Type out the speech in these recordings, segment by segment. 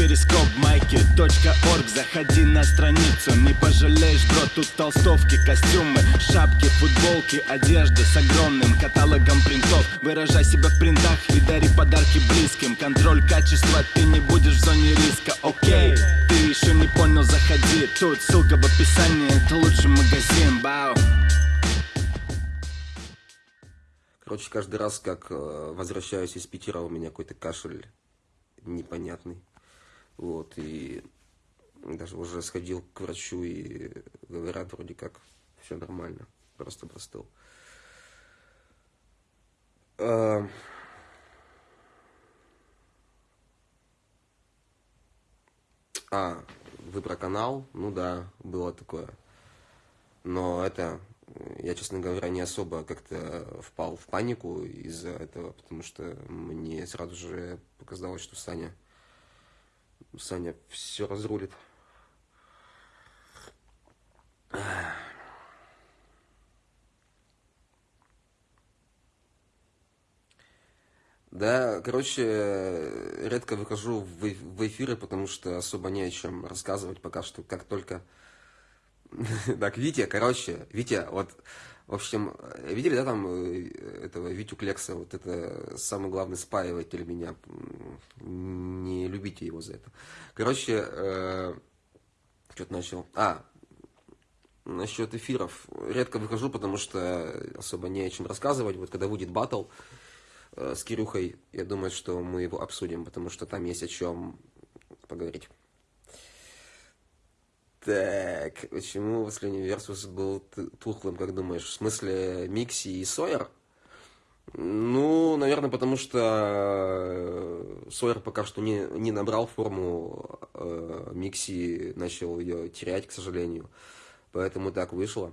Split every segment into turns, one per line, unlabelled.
перископ майки .орг. Заходи на страницу, не пожалеешь, бро Тут толстовки, костюмы, шапки, футболки Одежда с огромным каталогом принтов. Выражай себя в принтах и дари подарки близким. Контроль качества, ты не будешь в зоне риска, окей Ты еще не понял, заходи. Тут ссылка в описании, это лучший магазин, бау.
Короче, каждый раз, как э, возвращаюсь из Питера, у меня какой-то кашель непонятный. Вот, и даже уже сходил к врачу, и говорят, вроде как, все нормально, просто простыл. А, а, вы про канал? Ну да, было такое. Но это я, честно говоря, не особо как-то впал в панику из-за этого, потому что мне сразу же показалось, что Саня, Саня все разрулит. Да, короче, редко выхожу в эфиры, потому что особо не о чем рассказывать пока что, как только Так, Витя, короче, Витя, вот, в общем, видели, да, там, э, этого Витю Клекса, вот это самый главный спаиватель меня, не любите его за это. Короче, э, что-то начал, а, насчет эфиров, редко выхожу, потому что особо не о чем рассказывать, вот когда будет батл э, с Кирюхой, я думаю, что мы его обсудим, потому что там есть о чем поговорить. Так, почему последний Версус был тухлым, как думаешь? В смысле, Микси и Сойер? Ну, наверное, потому что э, Сойер пока что не, не набрал форму, э, Микси начал ее терять, к сожалению. Поэтому так вышло.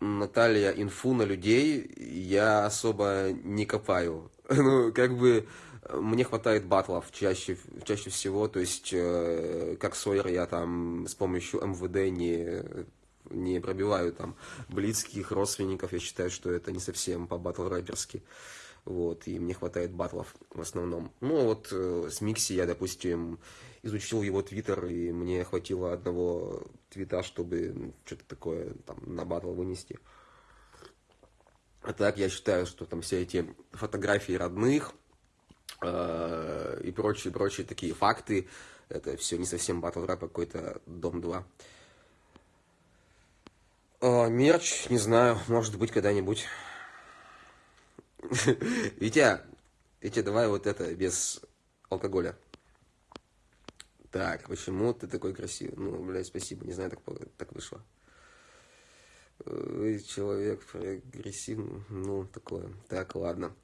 Наталья инфу на людей я особо не копаю. Ну, как бы мне хватает батлов чаще, чаще всего, то есть, э, как Сойер, я там с помощью МВД не, не пробиваю там близких родственников, я считаю, что это не совсем по батл рэперски. Вот, и мне хватает батлов в основном. Ну, вот э, с Микси я, допустим, изучил его твиттер, и мне хватило одного твита, чтобы что-то такое там на батл вынести. А так я считаю, что там все эти фотографии родных, и прочие, прочие такие факты. Это все не совсем батл рэп, а какой-то Дом 2. Э, мерч, не знаю, может быть когда-нибудь. Витя, Витя, давай вот это, без алкоголя. Так, почему ты такой красивый? Ну, блядь, спасибо, не знаю, так, так вышло. Вы человек прогрессивный, ну, такое. Так, ладно.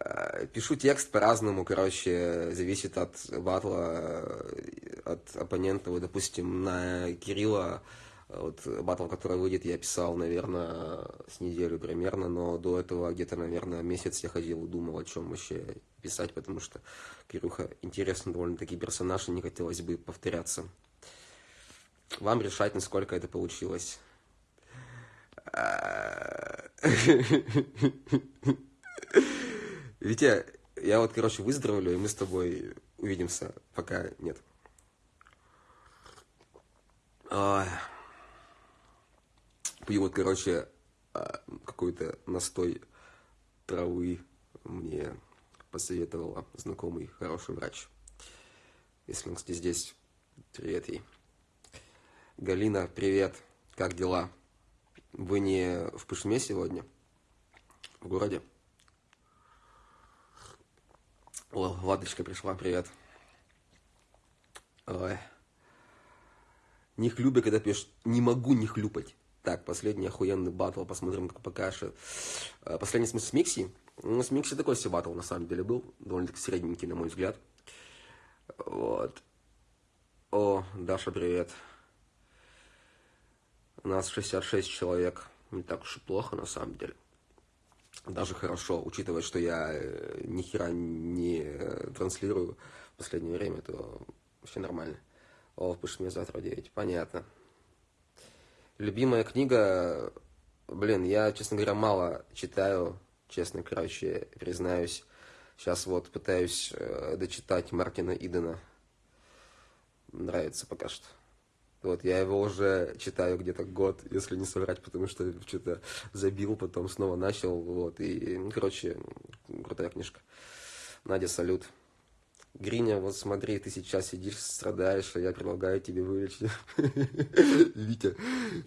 Э, пишу текст по-разному, короче, зависит от батла, э, от оппонента. Вот, допустим, на Кирилла, вот батл, который выйдет, я писал, наверное, с неделю примерно, но до этого где-то, наверное, месяц я ходил и думал, о чем вообще писать, потому что Кирюха интересный довольно-таки персонаж, и не хотелось бы повторяться. Вам решать, насколько это получилось. Витя, я вот, короче, выздоровлю, и мы с тобой увидимся, пока нет. Пью вот, короче, а, какой-то настой травы мне посоветовала знакомый хороший врач. Если он, кстати, здесь, привет ей. Галина, привет, как дела? Вы не в Пышме сегодня? В городе? О, Ладочка пришла, привет. Ой. Не хлюбай, когда пьешь. Не могу не хлюпать. Так, последний охуенный батл, посмотрим, как покажет. Э, последний смысл с Микси. Ну, с Микси такой себе батл, на самом деле, был. Довольно-таки средненький, на мой взгляд. Вот. О, Даша, привет. У нас 66 человек. Не так уж и плохо, на самом деле даже хорошо, учитывая, что я э, ни хера не э, транслирую в последнее время, то вообще нормально. О, пишет мне завтра 9, понятно. Любимая книга, блин, я, честно говоря, мало читаю, честно, короче, признаюсь. Сейчас вот пытаюсь э, дочитать Мартина Идена. Нравится пока что. Вот, я его уже читаю где-то год, если не соврать, потому что что-то забил, потом снова начал, вот, и, короче, крутая книжка. Надя, салют. Гриня, вот смотри, ты сейчас сидишь, страдаешь, а я предлагаю тебе вылечить. Витя.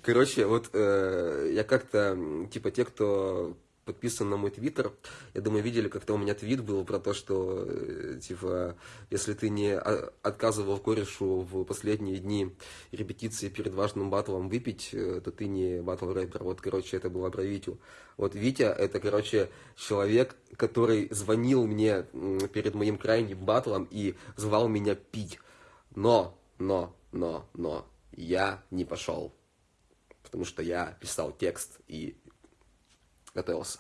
Короче, вот э, я как-то, типа, те, кто подписан на мой твиттер, я думаю, видели, как-то у меня твит был про то, что, э, типа, если ты не отказывал корешу в последние дни репетиции перед важным батлом выпить, э, то ты не батл рэпер. Вот, короче, это было про Витю. Вот Витя, это, короче, человек, который звонил мне перед моим крайним батлом и звал меня пить. Но, но, но, но, я не пошел. Потому что я писал текст и готовился.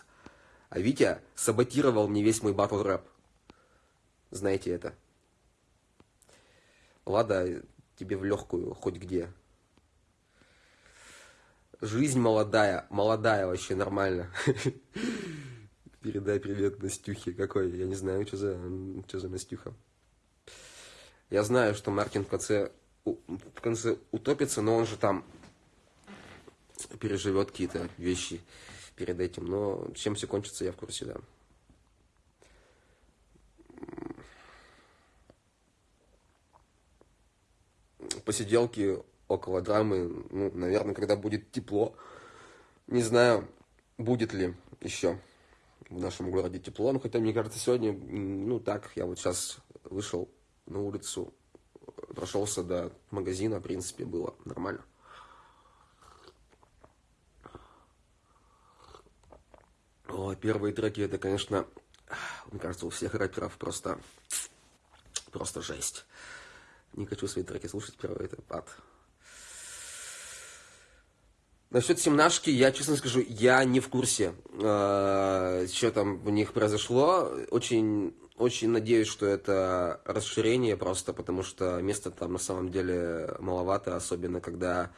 А Витя саботировал мне весь мой батл рэп. Знаете это. Лада, тебе в легкую, хоть где. Жизнь молодая, молодая вообще, нормально. Передай привет Настюхе. Какой? Я не знаю, что за, что за Настюха. Я знаю, что Мартин в конце, в конце утопится, но он же там переживет какие-то вещи перед этим. Но чем все кончится, я в курсе, да. Посиделки около драмы, ну, наверное, когда будет тепло. Не знаю, будет ли еще в нашем городе тепло. Ну, хотя, мне кажется, сегодня, ну, так, я вот сейчас вышел на улицу, прошелся до магазина, в принципе, было нормально. О, первые треки, это, конечно, мне кажется, у всех рэперов просто, просто жесть. Не хочу свои треки слушать, первый это ад. Насчет семнашки, я честно скажу, я не в курсе, э, что там у них произошло. Очень, очень надеюсь, что это расширение просто, потому что места там на самом деле маловато, особенно когда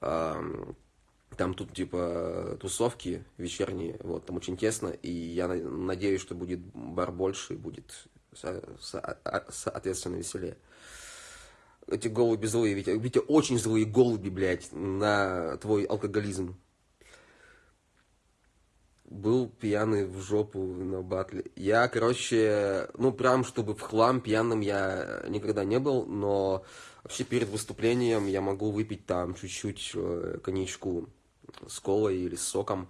э, там тут типа тусовки вечерние, вот, там очень тесно, и я надеюсь, что будет бар больше, и будет а, соответственно веселее. Эти голуби злые, Витя, Витя, очень злые голуби, блядь, на твой алкоголизм. Был пьяный в жопу на батле. Я, короче, ну прям, чтобы в хлам пьяным я никогда не был, но вообще перед выступлением я могу выпить там чуть-чуть э, коньячку с колой или с соком,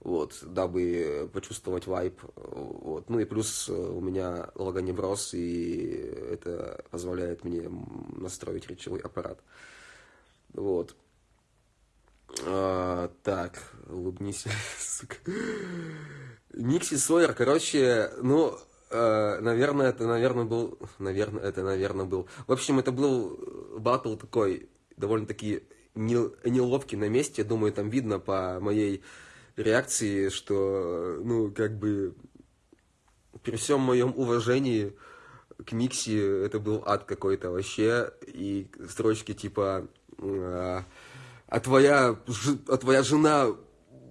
вот, дабы почувствовать вайп, вот, ну и плюс э, у меня логоневроз, и это позволяет мне настроить речевой аппарат, вот. А, так, улыбнись, сука. Никси Сойер, короче, ну, э, наверное, это, наверное, был, наверное, это, наверное, был. В общем, это был батл такой, довольно-таки неловкий на месте. Думаю, там видно по моей реакции, что, ну, как бы, при всем моем уважении к Микси это был ад какой-то вообще. И строчки типа «А, а твоя, а твоя жена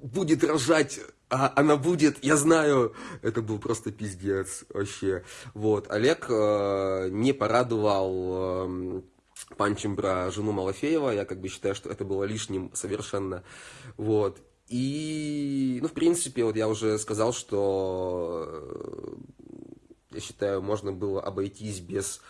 будет рожать а она будет, я знаю, это был просто пиздец вообще. Вот, Олег э, не порадовал э, панчем про жену Малафеева. Я как бы считаю, что это было лишним совершенно. Вот. И, ну, в принципе, вот я уже сказал, что э, я считаю, можно было обойтись без,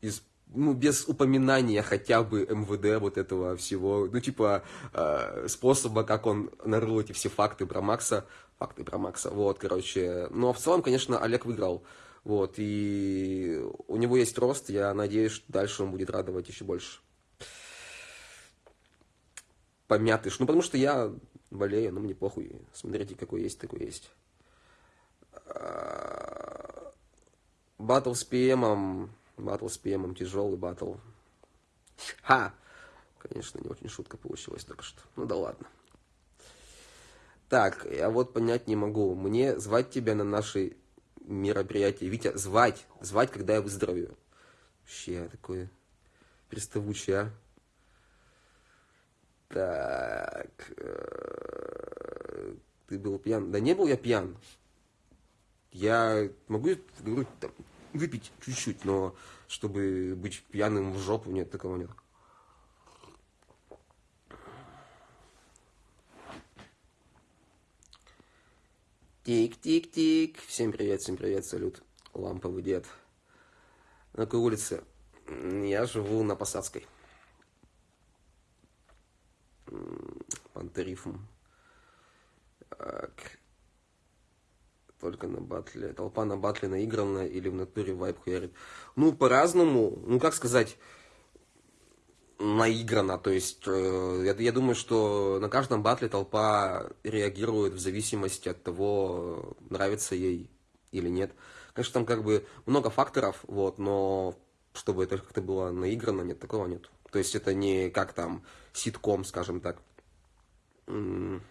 из, ну, без упоминания хотя бы МВД вот этого всего, ну, типа, э, способа, как он нарыл эти все факты про Макса, факты про Макса, вот, короче. Но в целом, конечно, Олег выиграл. Вот, и у него есть рост, я надеюсь, что дальше он будет радовать еще больше. Помятыш. Ну, потому что я болею, но мне похуй. Смотрите, какой есть, такой есть. Батл с ПМом. Батл с ПМом, тяжелый батл. Ха! Конечно, не очень шутка получилась только что. Ну да ладно. Так, я вот понять не могу. Мне звать тебя на нашей мероприятие. Витя, звать, звать, когда я выздоровею. Вообще, такой приставучий, а. Так, э, ты был пьян. Да не был я пьян. я могу, говорю, там, выпить чуть-чуть, но чтобы быть пьяным в жопу, нет, такого нет. Тик-тик-тик. Всем привет, всем привет, салют. Ламповый дед. На какой улице? Я живу на Посадской. Пантерифм. Так. Только на батле. Толпа на батле наигранная или в натуре вайп хуярит. Ну, по-разному. Ну, как сказать наиграно, то есть э, я, я думаю, что на каждом батле толпа реагирует в зависимости от того, нравится ей или нет. Конечно, там как бы много факторов, вот, но чтобы это как-то было наиграно, нет, такого нет. То есть это не как там ситком, скажем так.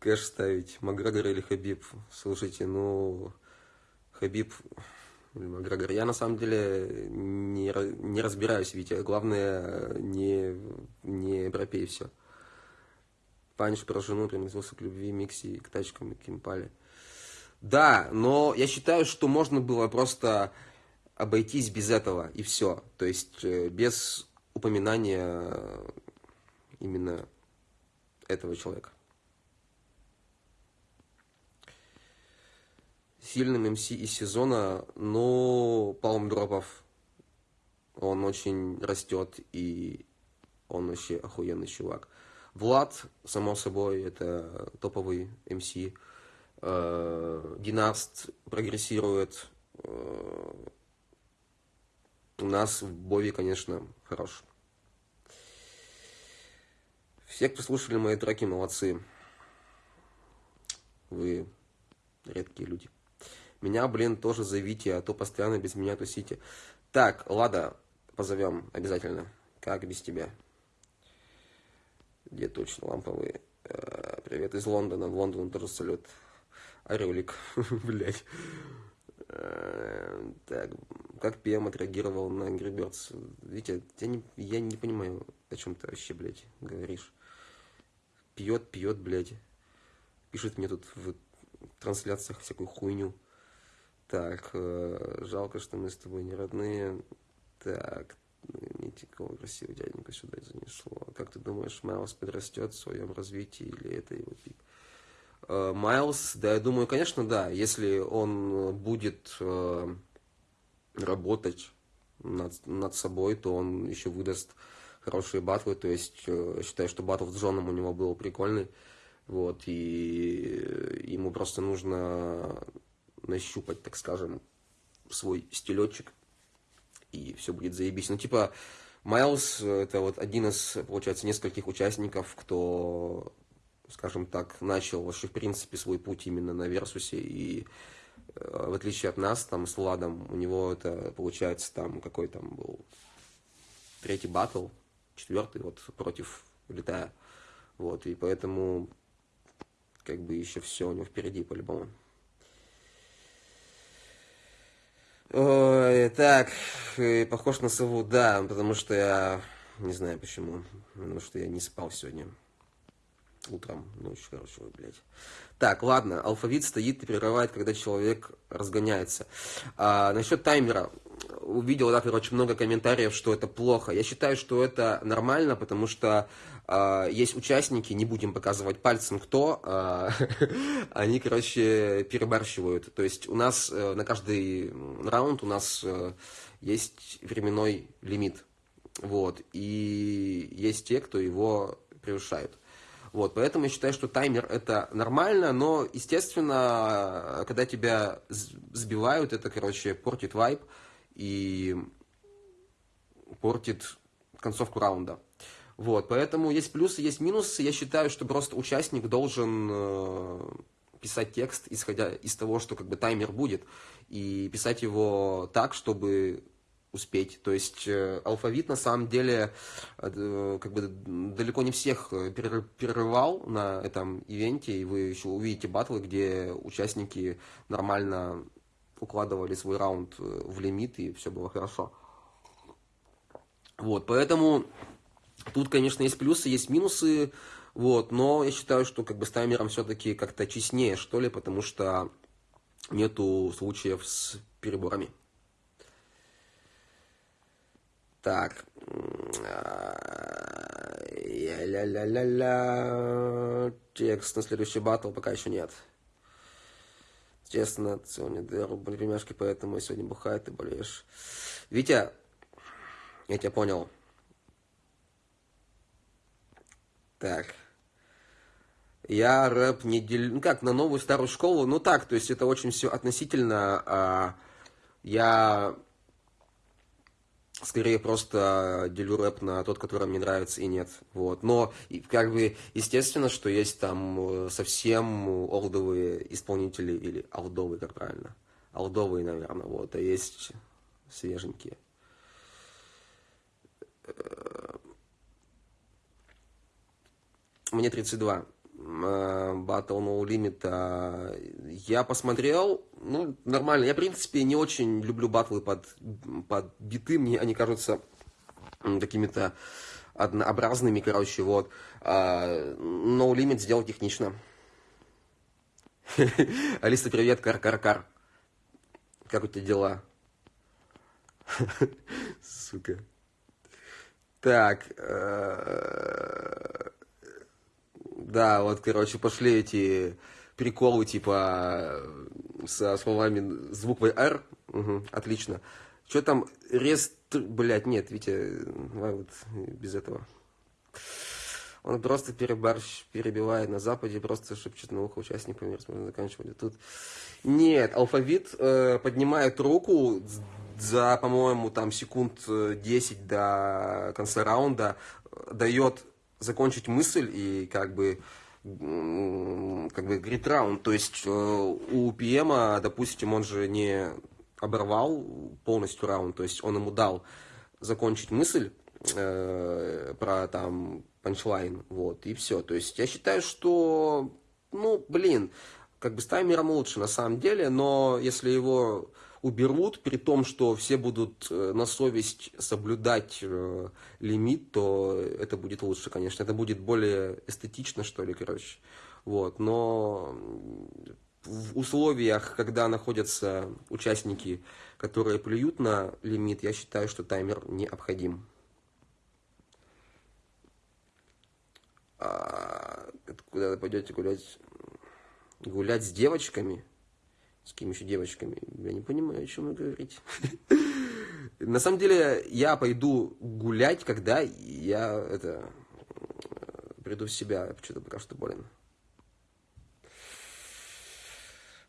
Кэш ставить, Макгрегор или Хабиб. Слушайте, ну, Хабиб Макгрегор. Я на самом деле не, не разбираюсь, Витя. Главное, не, не пропей все. Паниш про жену приносился к любви, Микси, к тачкам и к импале. Да, но я считаю, что можно было просто обойтись без этого, и все. То есть э, без упоминания именно этого человека. Сильным МС из сезона, но Палм Дропов, он очень растет, и он вообще охуенный чувак. Влад, само собой, это топовый МС. Э, Династ прогрессирует. Э, у нас в Бови, конечно, хорош. Все, кто слушали мои треки, молодцы. Вы редкие люди. Меня, блин, тоже зовите, а то постоянно без меня тусите. Так, Лада, позовем обязательно. Как без тебя? Где точно ламповые? Э, привет из Лондона. В Лондон тоже салют. Орелик, блять. Э, так, как ПМ отреагировал на Angry Birds? Витя, я не, я не понимаю, о чем ты вообще, блядь, говоришь. Пьет, пьет, блядь. Пишет мне тут в трансляциях всякую хуйню. Так, э, жалко, что мы с тобой не родные. Так, не такого красивого дяденька сюда занесло. Как ты думаешь, Майлз подрастет в своем развитии или это его пик? Э, Майлз, да, я думаю, конечно, да. Если он будет э, работать над, над собой, то он еще выдаст хорошие батлы. То есть, считаю, что батл с Джоном у него был прикольный. Вот, и ему просто нужно нащупать, так скажем, свой стилечек, и все будет заебись. Ну, типа, Майлз это вот один из, получается, нескольких участников, кто, скажем так, начал вообще, в принципе, свой путь именно на Версусе, и э, в отличие от нас, там, с Владом, у него это, получается, там, какой там был третий батл, четвертый, вот, против Летая. Вот, и поэтому, как бы, еще все у него впереди, по-любому. Ой, так, похож на сову, да, потому что я не знаю почему, потому что я не спал сегодня утром, ночью, короче, ой, блядь. Так, ладно, алфавит стоит и прерывает, когда человек разгоняется. А, насчет таймера, увидел, да, короче, много комментариев, что это плохо. Я считаю, что это нормально, потому что э, есть участники, не будем показывать пальцем кто, э, они, короче, перебарщивают. То есть у нас э, на каждый раунд у нас э, есть временной лимит. Вот. И есть те, кто его превышают. Вот, поэтому я считаю, что таймер это нормально, но, естественно, когда тебя сбивают, это, короче, портит вайп и портит концовку раунда. Вот, поэтому есть плюсы, есть минусы. Я считаю, что просто участник должен э, писать текст, исходя из того, что как бы таймер будет, и писать его так, чтобы успеть. То есть э, алфавит на самом деле э, как бы далеко не всех перерывал на этом ивенте, и вы еще увидите батлы, где участники нормально укладывали свой раунд в лимит, и все было хорошо. Вот, поэтому Тут, конечно, есть плюсы, есть минусы, вот, но я считаю, что как бы с таймером все-таки как-то честнее, что ли, потому что нету случаев с переборами. Так. Ля-ля-ля-ля. Текст на следующий батл пока еще нет. Честно, сегодня две пельмешки, поэтому сегодня бухает, ты болеешь. Витя, я тебя понял. Так. Я рэп не делю... Ну как, на новую старую школу? Ну так, то есть это очень все относительно. А, я скорее просто делю рэп на тот, который мне нравится и нет. Вот. Но как бы естественно, что есть там э, совсем олдовые исполнители, или олдовые, как правильно. Олдовые, наверное, вот, а есть свеженькие. Э, мне 32. Э, Battle No Limit. А, я посмотрел, ну, нормально. Я, в принципе, не очень люблю батлы под, под биты. Мне они кажутся какими-то однообразными, короче, вот. А, no Limit сделал технично. Алиса, привет, кар-кар-кар. Как у тебя дела? Сука. Так. Э, да, вот, короче, пошли эти приколы, типа, со словами, с буквой R. Угу, отлично. Что там, рест... Блядь, нет, Витя, вот, без этого. Он просто перебарщ, перебивает на Западе, просто шепчет на ухо участникам, можно заканчивать. Тут нет, алфавит э, поднимает руку за, по-моему, там секунд 10 э, до конца раунда, дает закончить мысль и как бы как бы грит раунд, то есть э, у ПМа, допустим, он же не оборвал полностью раунд, то есть он ему дал закончить мысль э, про там панчлайн, вот, и все. То есть я считаю, что, ну, блин, как бы с таймером лучше на самом деле, но если его уберут, при том, что все будут э, на совесть соблюдать э, лимит, то это будет лучше, конечно. Это будет более эстетично, что ли, короче. Вот. Но в условиях, когда находятся участники, которые плюют на лимит, я считаю, что таймер необходим. А, куда вы пойдете гулять? Гулять с девочками? С кем еще девочками? Я не понимаю, о чем вы говорите. На самом деле, я пойду гулять, когда я это приду в себя. Я что-то пока что болен.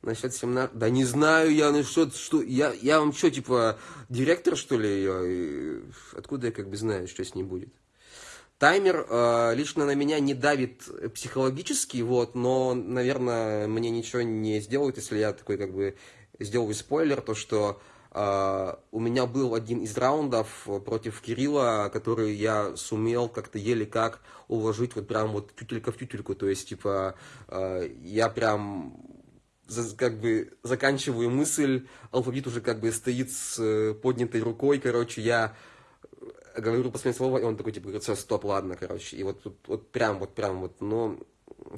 Насчет 17... Да не знаю я, что, что я, я вам что, типа, директор, что ли? Я, откуда я как бы знаю, что с ней будет? Таймер э, лично на меня не давит психологически, вот, но, наверное, мне ничего не сделает, если я такой как бы сделаю спойлер, то что э, у меня был один из раундов против Кирилла, который я сумел как-то еле как уложить вот прям вот тютелька в тютельку, то есть, типа, э, я прям как бы заканчиваю мысль, алфавит уже как бы стоит с поднятой рукой, короче, я говорю последнее слово, и он такой, типа, говорит, все, стоп, ладно, короче. И вот, вот, вот прям, вот прям, вот, но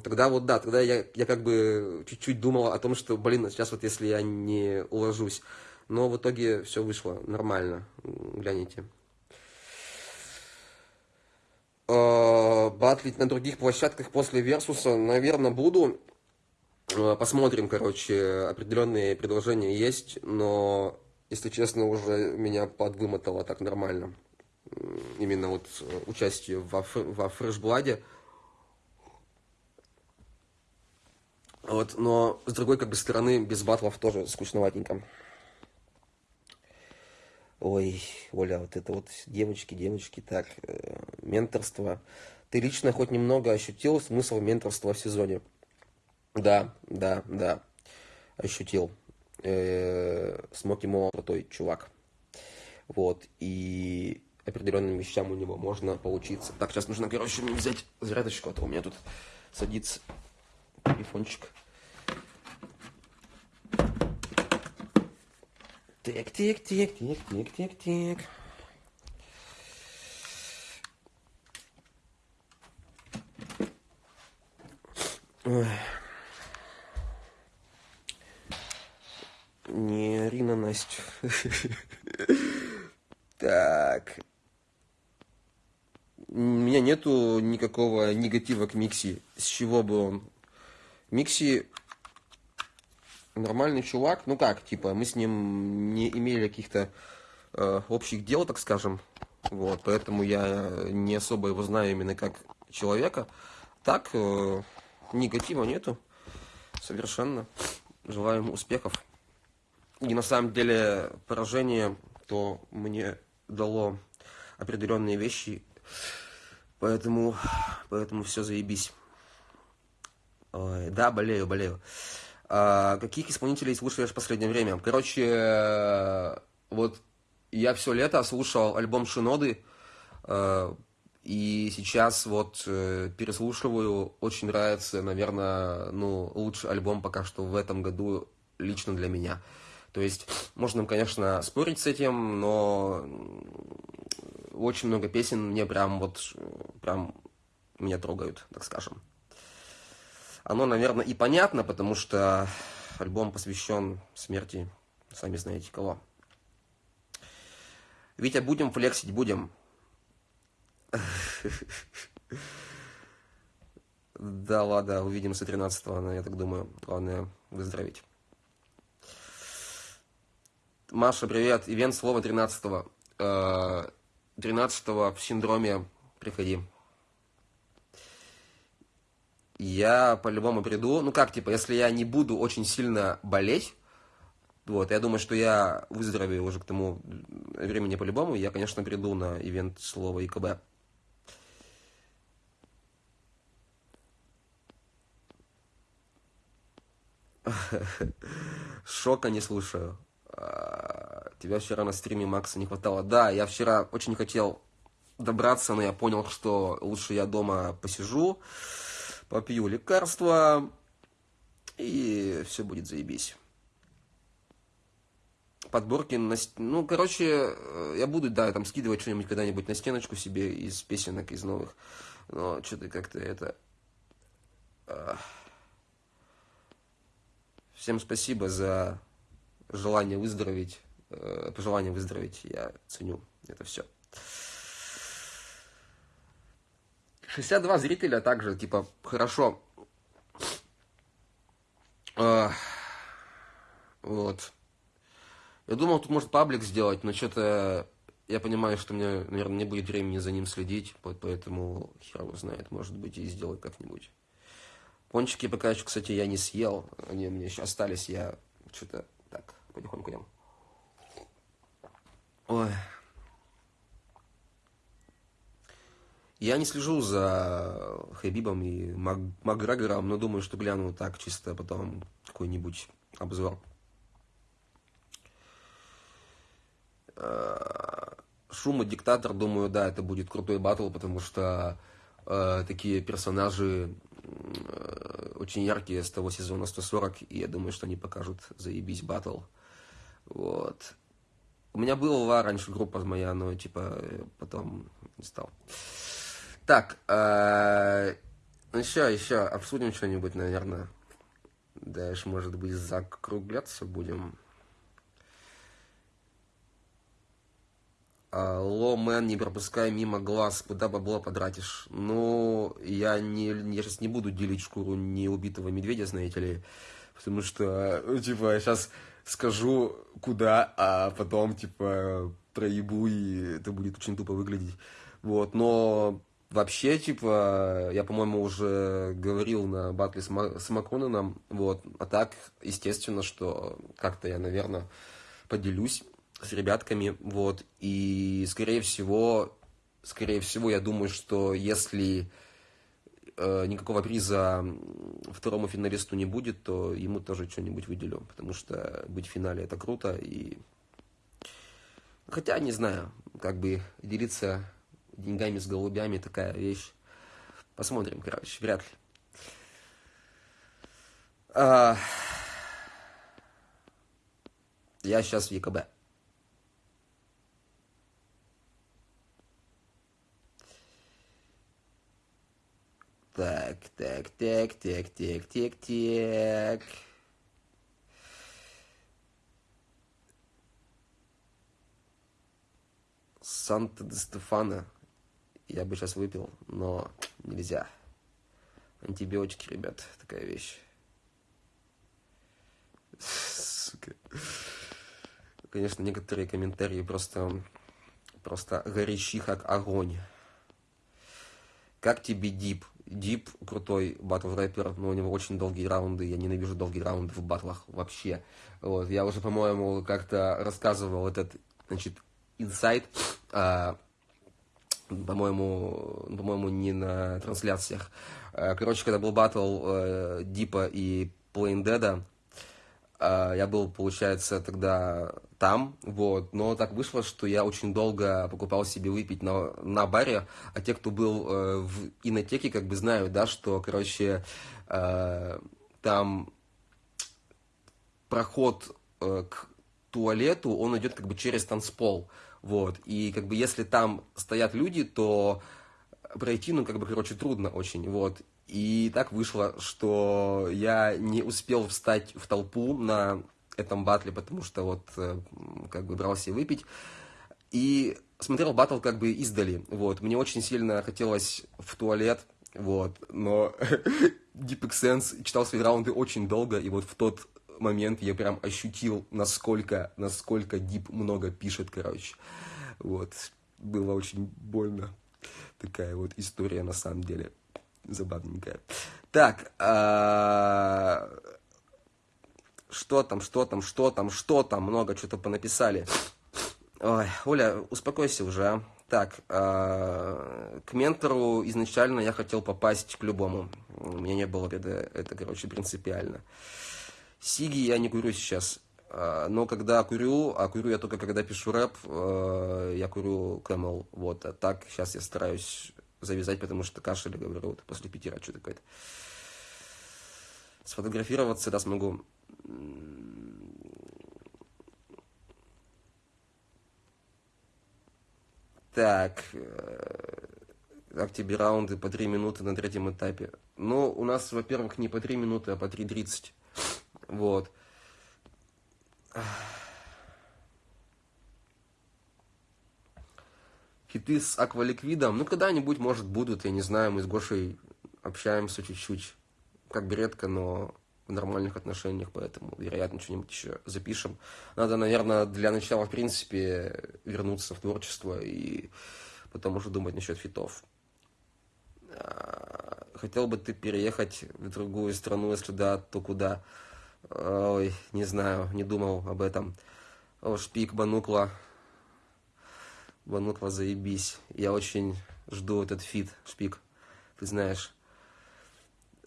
тогда вот, да, тогда я, я как бы чуть-чуть думал о том, что, блин, сейчас вот если я не уложусь. Но в итоге все вышло нормально, гляните. А, батлить на других площадках после Версуса, наверное, буду. А, посмотрим, короче, определенные предложения есть, но, если честно, уже меня подвымотало так нормально именно вот э, участие во, во фрешбладе. Вот, но с другой как бы стороны, без батлов тоже скучноватенько. Ой, Оля, вот это вот девочки, девочки, так, э, менторство. Ты лично хоть немного ощутил смысл менторства в сезоне? Да, да, да, ощутил. Э, Смоки Мо крутой чувак. Вот, и определенным вещам у него можно получиться. Так, сейчас нужно, короче, взять зарядочку, а то у меня тут садится телефончик. Так, так, так, так, так, так, так. Ой. Не Рина Настя. так. У меня нету никакого негатива к Микси. С чего бы он? Микси нормальный чувак. Ну как, типа, мы с ним не имели каких-то э, общих дел, так скажем. Вот, поэтому я не особо его знаю именно как человека. Так, э, негатива нету. Совершенно. Желаю ему успехов. И на самом деле поражение, то мне дало определенные вещи. Поэтому, поэтому все заебись. Ой, да, болею, болею. А, каких исполнителей слушаешь в последнее время? Короче, вот я все лето слушал альбом Шиноды. Э, и сейчас вот э, переслушиваю, очень нравится, наверное, ну, лучший альбом пока что в этом году лично для меня. То есть, можно, конечно, спорить с этим, но очень много песен мне прям вот, прям меня трогают, так скажем. Оно, наверное, и понятно, потому что альбом посвящен смерти, сами знаете кого. Витя, будем флексить, будем. Да, ладно, увидимся 13-го, я так думаю. Главное, выздороветь. Маша, привет. Ивент слова 13-го. 13-го в синдроме приходи. Я по-любому приду. Ну как, типа, если я не буду очень сильно болеть, вот, я думаю, что я выздоровею уже к тому времени по-любому. Я, конечно, приду на ивент слова ИКБ. Шока не слушаю. Тебя вчера на стриме Макса не хватало. Да, я вчера очень хотел добраться, но я понял, что лучше я дома посижу, попью лекарства, и все будет заебись. Подборки, на, ну, короче, э, я буду, да, там скидывать что-нибудь когда-нибудь на стеночку себе из песенок, из новых, но что-то как-то это... Всем спасибо за желание выздороветь, пожелание выздороветь, я ценю это все. 62 зрителя также, типа, хорошо. Вот. Я думал, тут может паблик сделать, но что-то я понимаю, что мне, наверное, не будет времени за ним следить, поэтому хер его знает, может быть, и сделаю как-нибудь. Пончики пока еще, кстати, я не съел, они у меня еще остались, я что-то так, потихоньку ем. Ой. Я не слежу за Хабибом и Мак Макгрегором, но думаю, что гляну так, чисто потом какой-нибудь обзор. Э, Шума Диктатор, думаю, да, это будет крутой батл, потому что э, такие персонажи э, очень яркие с того сезона 140, и я думаю, что они покажут заебись батл. Вот. У меня была раньше группа моя, но типа потом не стал. Так, э, еще, еще обсудим что-нибудь, наверное. Дальше, может быть, закругляться будем. Ломен, не пропускай мимо глаз, куда бабло потратишь. Ну, я, не, я сейчас не буду делить шкуру неубитого медведя, знаете ли, потому что, ну, типа, сейчас скажу, куда, а потом, типа, проебу, и это будет очень тупо выглядеть. Вот, но вообще, типа, я, по-моему, уже говорил на батле с, Ма с Макроном, вот, а так, естественно, что как-то я, наверное, поделюсь с ребятками, вот, и, скорее всего, скорее всего, я думаю, что если э, никакого приза второму финалисту не будет, то ему тоже что-нибудь выделю, потому что быть в финале это круто, и... Хотя, не знаю, как бы делиться деньгами с голубями такая вещь. Посмотрим, короче, вряд ли. А... Я сейчас в ЕКБ. Так, так, так, так, так, так, так. Санта-де-Стефана я бы сейчас выпил, но нельзя. Антибиотики, ребят, такая вещь. Сука. Конечно, некоторые комментарии просто, просто горячи, как огонь. Как тебе Дип? Дип крутой батл рэпер, но у него очень долгие раунды. Я ненавижу долгие раунды в батлах вообще. Вот, я уже, по-моему, как-то рассказывал этот, значит, инсайт. А, по-моему, по-моему, не на трансляциях. А, короче, когда был батл э, Дипа и Plain Dead, а, я был, получается, тогда там, вот, но так вышло, что я очень долго покупал себе выпить на, на баре, а те, кто был э, в инотеке, как бы знают, да, что, короче, э, там проход э, к туалету, он идет как бы через танцпол, вот, и как бы если там стоят люди, то пройти, ну, как бы, короче, трудно очень, вот, и так вышло, что я не успел встать в толпу на этом батле, потому что вот э, как бы брался выпить. И смотрел батл как бы издали. Вот. Мне очень сильно хотелось в туалет, вот, но Deep Sense читал свои раунды очень долго, и вот в тот момент я прям ощутил, насколько, насколько Дип много пишет, короче. Вот. Было очень больно. Такая вот история на самом деле забавненькая. Так, а... что там, что там, что там, что там, много что-то понаписали. Ой, Оля, успокойся уже, а. Так, э, к ментору изначально я хотел попасть к любому. У меня не было это, это короче, принципиально. Сиги я не курю сейчас. Э, но когда курю, а курю я только когда пишу рэп, э, я курю Camel. Вот, а так сейчас я стараюсь завязать, потому что кашель, говорю, вот после питера что такое-то. Сфотографироваться, да, смогу. Так, э, как раунды по 3 минуты на третьем этапе? Ну, у нас, во-первых, не по 3 минуты, а по 3.30. Вот. Хиты с акваликвидом, ну, когда-нибудь, может, будут, я не знаю, мы с Гошей общаемся чуть-чуть, как бы редко, но в нормальных отношениях, поэтому, вероятно, что-нибудь еще запишем. Надо, наверное, для начала, в принципе, вернуться в творчество и потом уже думать насчет фитов. А, хотел бы ты переехать в другую страну, если да, то куда? Ой, не знаю, не думал об этом. Шпик, банукла, Бануква, заебись. Я очень жду этот фит, шпик. Ты знаешь.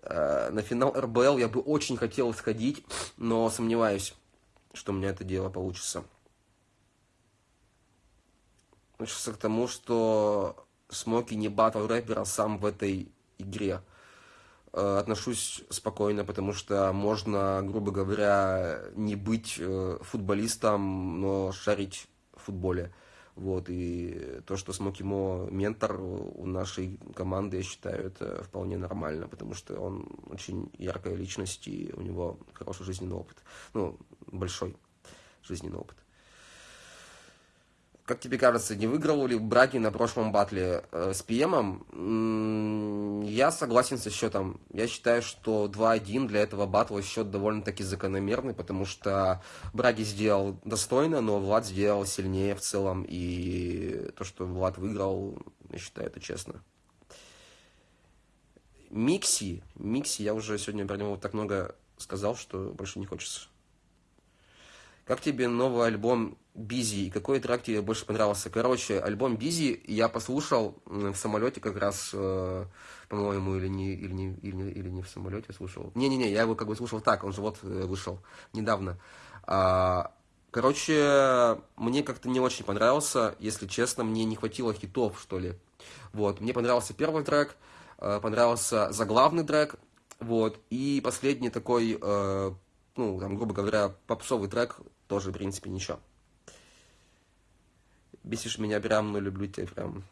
А, на финал РБЛ я бы очень хотел сходить, но сомневаюсь, что у меня это дело получится. Относится к тому, что Смоки не батл рэпер, а сам в этой игре. А, отношусь спокойно, потому что можно, грубо говоря, не быть э, футболистом, но шарить в футболе. Вот, и то, что Смокимо ментор у нашей команды, я считаю, это вполне нормально, потому что он очень яркая личность, и у него хороший жизненный опыт. Ну, большой жизненный опыт. Как тебе кажется, не выиграл ли Браги на прошлом батле э, с ПМом? Я согласен со счетом. Я считаю, что 2-1 для этого батла счет довольно-таки закономерный, потому что Браги сделал достойно, но Влад сделал сильнее в целом. И то, что Влад выиграл, я считаю, это честно. Микси. Микси, я уже сегодня про него так много сказал, что больше не хочется. Как тебе новый альбом Бизи и какой трек тебе больше понравился? Короче, альбом Бизи я послушал в самолете как раз, э, по-моему, или не, или, не, или, не, или не в самолете слушал. Не-не-не, я его как бы слушал так, он же вот э, вышел недавно. А, короче, мне как-то не очень понравился, если честно, мне не хватило хитов, что ли. Вот, мне понравился первый трек, э, понравился заглавный трек, вот, и последний такой, ну, там, грубо говоря, попсовый трек тоже, в принципе, ничего. Бесишь меня прям, но люблю тебя прям.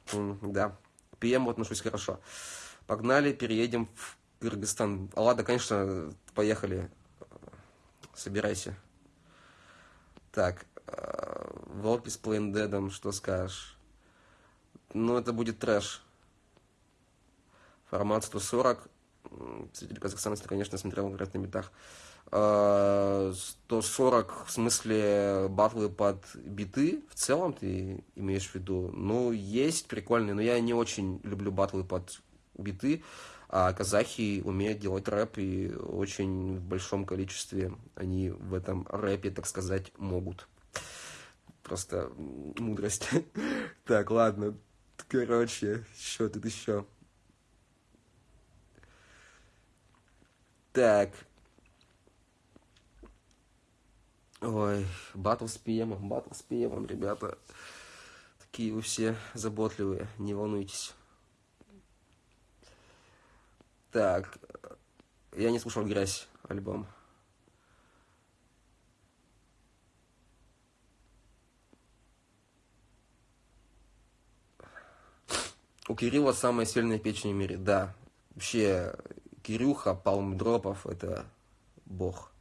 Да. К ПМ отношусь хорошо. Погнали, переедем в Кыргызстан. Ладно, конечно, поехали. Собирайся. Так, э, Волки с Плейндедом, что скажешь? Ну, это будет трэш. Формат 140. Зритель Казахстана, конечно, смотрел «Играть на метах». 140 в смысле батлы под биты в целом ты имеешь в виду? Ну, есть прикольные, но я не очень люблю батлы под биты, а казахи умеют делать рэп, и очень в большом количестве они в этом рэпе, так сказать, могут. Просто мудрость. Так, ладно. Короче, что тут еще? Так. Ой, батл с ПМом, батл с ПМом, ребята. Такие вы все заботливые, не волнуйтесь. Так, я не слушал «Грязь» альбом. У Кирилла самая сильная печень в мире, да. Вообще, Кирюха, Палм Дропов, это бог.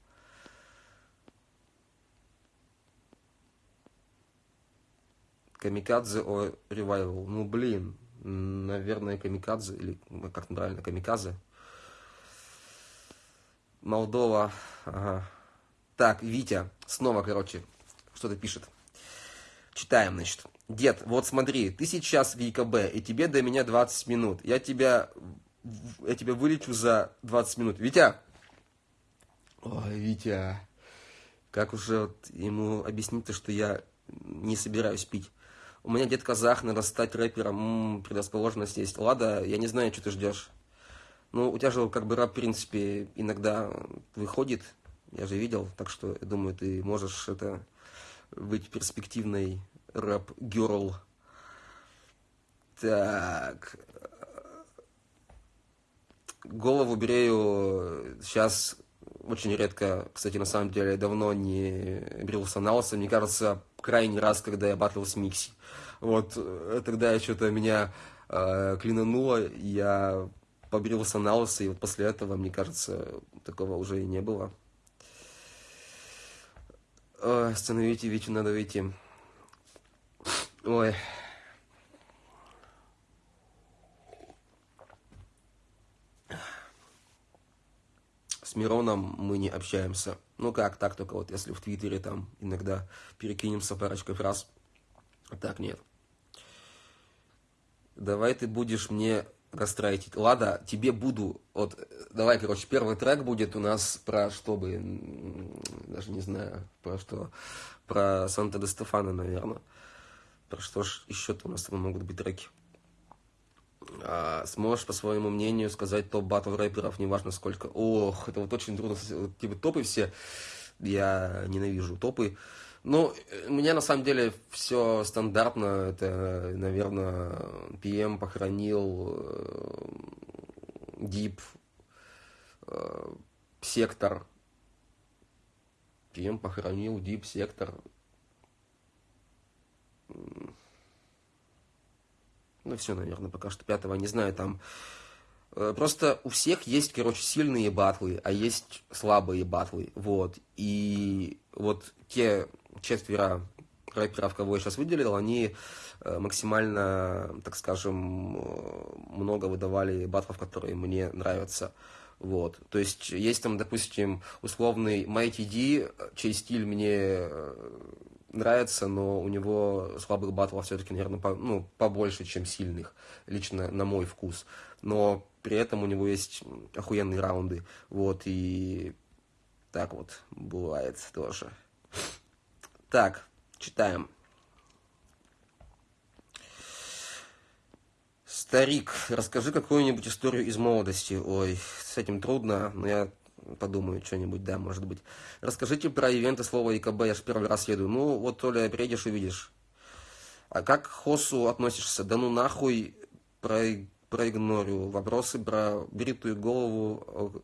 Камикадзе о ревайвал. Ну, блин, наверное, Камикадзе, или как правильно, Камикадзе. Молдова, ага. Так, Витя, снова, короче, что-то пишет. Читаем, значит. Дед, вот смотри, ты сейчас в ЕКБ, и тебе до меня 20 минут. Я тебя, я тебя вылечу за 20 минут. Витя! Ой, Витя. Как уже вот ему объяснить-то, что я не собираюсь пить? У меня дед казах, надо стать рэпером, м-м, предрасположенность есть. Лада, я не знаю, что ты ждешь. Ну, у тебя же как бы рэп, в принципе, иногда выходит, я же видел, так что, я думаю, ты можешь это быть перспективной рэп-герл. Так. Голову брею сейчас очень редко, кстати, на самом деле, давно не брился на лысо. Мне кажется, крайний раз, когда я батлил с Микси. Вот, э, тогда что-то меня э, клинануло, я побрился на лысо, и вот после этого, мне кажется, такого уже и не было. Ой, остановите Витю, надо выйти. Ой. С Мироном мы не общаемся. Ну как, так только вот, если в Твиттере там иногда перекинемся парочкой фраз. А так нет. Давай ты будешь мне гастрайтить. Лада, тебе буду... Вот, давай, короче, первый трек будет у нас про что бы... Даже не знаю, про что... Про Санта де Стефана, наверное. Про что ж еще-то у нас там могут быть треки. А, сможешь, по своему мнению, сказать топ батл рэперов, неважно сколько. Ох, это вот очень трудно. Типа топы все, я ненавижу топы. Ну, у меня на самом деле все стандартно. Это, наверное, PM похоронил, Deep, э, Сектор. PM похоронил, Deep, Сектор. Ну, все, наверное, пока что пятого, не знаю, там... Э, просто у всех есть, короче, сильные батлы, а есть слабые батлы, вот. И вот те четверо рэперов, кого я сейчас выделил, они э, максимально, так скажем, э, много выдавали батлов, которые мне нравятся. Вот. То есть есть там, допустим, условный Mighty D, чей стиль мне нравится, но у него слабых батлов все-таки, наверное, по, ну, побольше, чем сильных, лично на мой вкус. Но при этом у него есть охуенные раунды. Вот, и так вот бывает тоже. Так, читаем. Старик, расскажи какую-нибудь историю из молодости. Ой, с этим трудно, но я подумаю что-нибудь, да, может быть. Расскажите про ивенты слова ИКБ, я же первый раз еду. Ну, вот, Толя, приедешь, увидишь. А как к Хосу относишься? Да ну нахуй, про, проигнорю. Вопросы про бритую голову.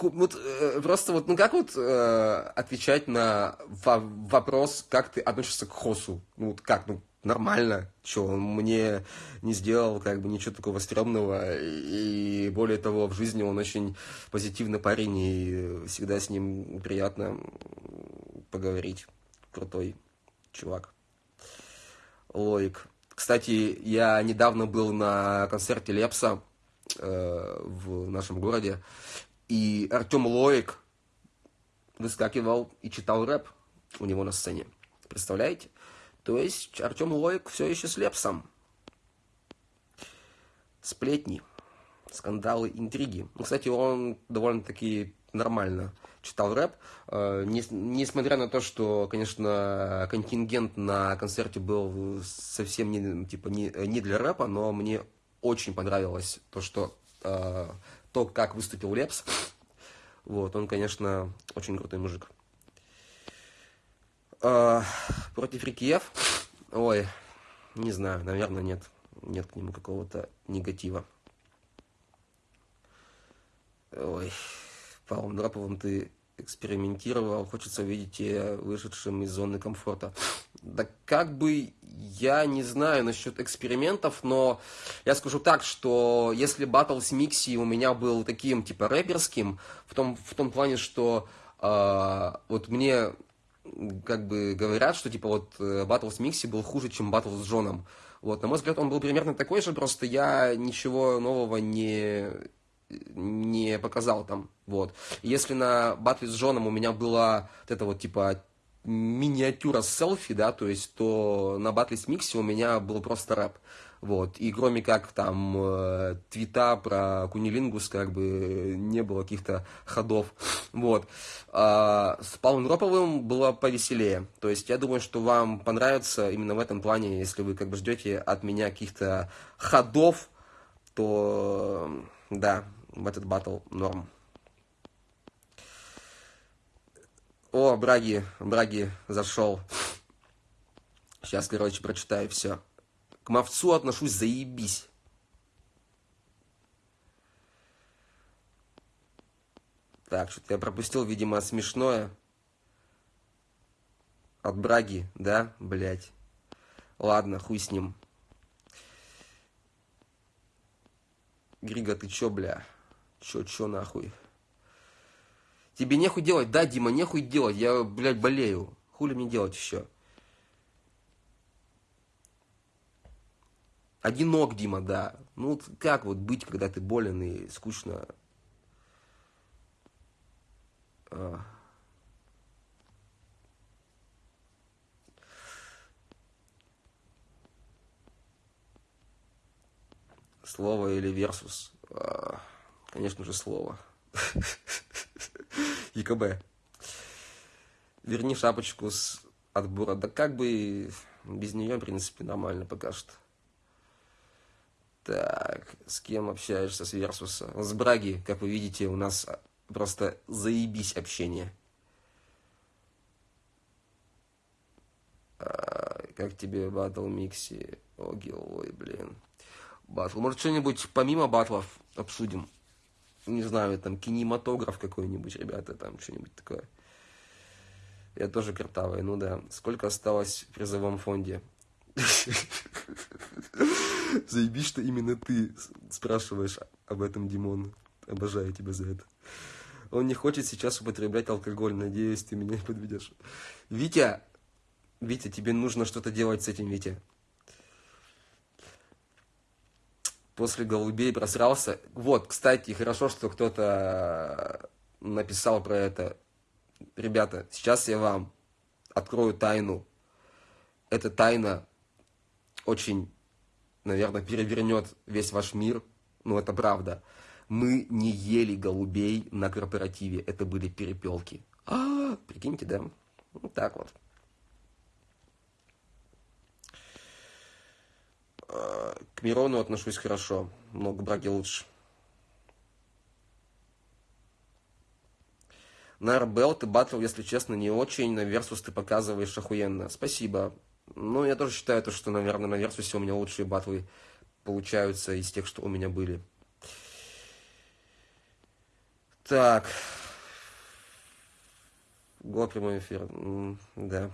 вот, э, просто вот, ну как вот э, отвечать на вопрос, как ты относишься к Хосу? Ну вот как, ну, нормально, что он мне не сделал как бы ничего такого стрёмного, и более того, в жизни он очень позитивный парень, и всегда с ним приятно поговорить. Крутой чувак. Лоик. Кстати, я недавно был на концерте Лепса э, в нашем городе, и Артем Лоик выскакивал и читал рэп у него на сцене. Представляете? То есть Артем Лоик все еще с Лепсом. Сплетни, скандалы, интриги. Ну, кстати, он довольно-таки нормально читал рэп. Э, несмотря на то, что, конечно, контингент на концерте был совсем не, типа, не, не для рэпа, но мне очень понравилось то, что э, то, как выступил Лепс. Вот, он, конечно, очень крутой мужик. Э, против Рикиев? Ой, не знаю, наверное, нет. Нет к нему какого-то негатива. Ой, Павлом Драповым ты экспериментировал, хочется увидеть тебя вышедшим из зоны комфорта. Да как бы я не знаю насчет экспериментов, но я скажу так, что если батл с Микси у меня был таким типа рэперским, в том, в том плане, что э, вот мне как бы говорят, что типа вот батл с Микси был хуже, чем батл с Джоном. Вот, на мой взгляд, он был примерно такой же, просто я ничего нового не, не показал там. Вот. Если на батле с Джоном у меня была вот эта вот типа миниатюра селфи, да, то есть, то на батле с Микси у меня был просто рэп. Вот. И кроме как там э, твита про кунилингус, как бы не было каких-то ходов. Вот. А с Павлом Роповым было повеселее. То есть я думаю, что вам понравится именно в этом плане, если вы как бы ждете от меня каких-то ходов, то да, в этот батл норм. О, Браги, Браги зашел. Сейчас, короче, прочитаю все. К мовцу отношусь заебись. Так, что-то я пропустил, видимо, смешное. От Браги, да, блять. Ладно, хуй с ним. Грига, ты чё, бля? Чё, чё нахуй? Тебе нехуй делать, да, Дима, нехуй делать. Я, блядь, болею. Хули мне делать еще? Одинок, Дима, да. Ну, вот как вот быть, когда ты болен и скучно? А. Слово или версус? А, конечно же, слово. ЕКБ. Верни шапочку с отбора. Да как бы без нее, в принципе, нормально пока что. Так, с кем общаешься с Версуса? С Браги, как вы видите, у нас просто заебись общение. А, как тебе батл Микси? Оги, ой, блин. Батл. Может, что-нибудь помимо батлов обсудим? Не знаю, там кинематограф какой-нибудь, ребята, там что-нибудь такое. Я тоже картавый, ну да. Сколько осталось в призовом фонде? Заебись, что именно ты спрашиваешь об этом, Димон. Обожаю тебя за это. Он не хочет сейчас употреблять алкоголь. Надеюсь, ты меня не подведешь. Витя, Витя, тебе нужно что-то делать с этим, Витя. После голубей просрался. Вот, кстати, хорошо, что кто-то написал про это. Ребята, сейчас я вам открою тайну. Эта тайна очень наверное, перевернет весь ваш мир. Ну, это правда. Мы не ели голубей на корпоративе. Это были перепелки. А, прикиньте, да? Вот так вот. А, к Мирону отношусь хорошо. Много браги лучше. На РБЛ ты батл, если честно, не очень. На Версус ты показываешь охуенно. Спасибо. Ну, я тоже считаю, то, что, наверное, на Версусе у меня лучшие батлы получаются из тех, что у меня были. Так. Го прямой эфир. да.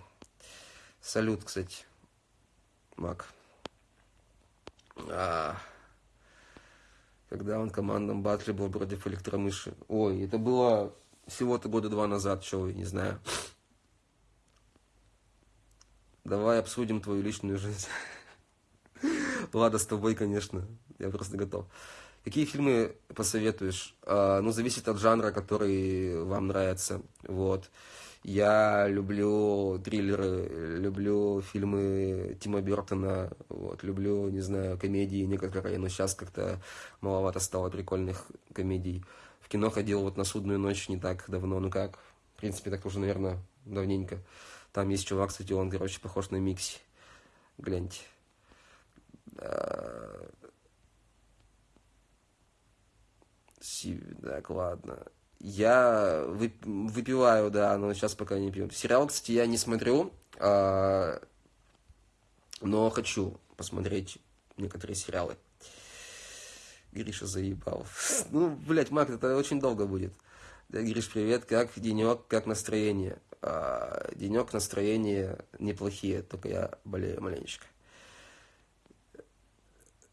Салют, кстати. Мак. А, когда он в командном батле был против электромыши. Ой, это было всего-то года два назад, что вы, не знаю. Давай обсудим твою личную жизнь. Ладно, с тобой, конечно. Я просто готов. Какие фильмы посоветуешь? А, ну, зависит от жанра, который вам нравится. Вот. Я люблю триллеры, люблю фильмы Тима Бертона, вот, люблю, не знаю, комедии некоторые, но сейчас как-то маловато стало прикольных комедий. В кино ходил вот на «Судную ночь» не так давно, ну как, в принципе, так уже, наверное, давненько. Там есть чувак, кстати, он, короче, похож на Микси. Гляньте. Так, ладно. Я выпиваю, да, но сейчас пока не пью. Сериал, кстати, я не смотрю, а, но хочу посмотреть некоторые сериалы. Гриша заебал. Ну, блядь, Мак, это очень долго будет. Гриш, привет, как денек, как настроение? А, денек, настроение неплохие, только я болею маленечко.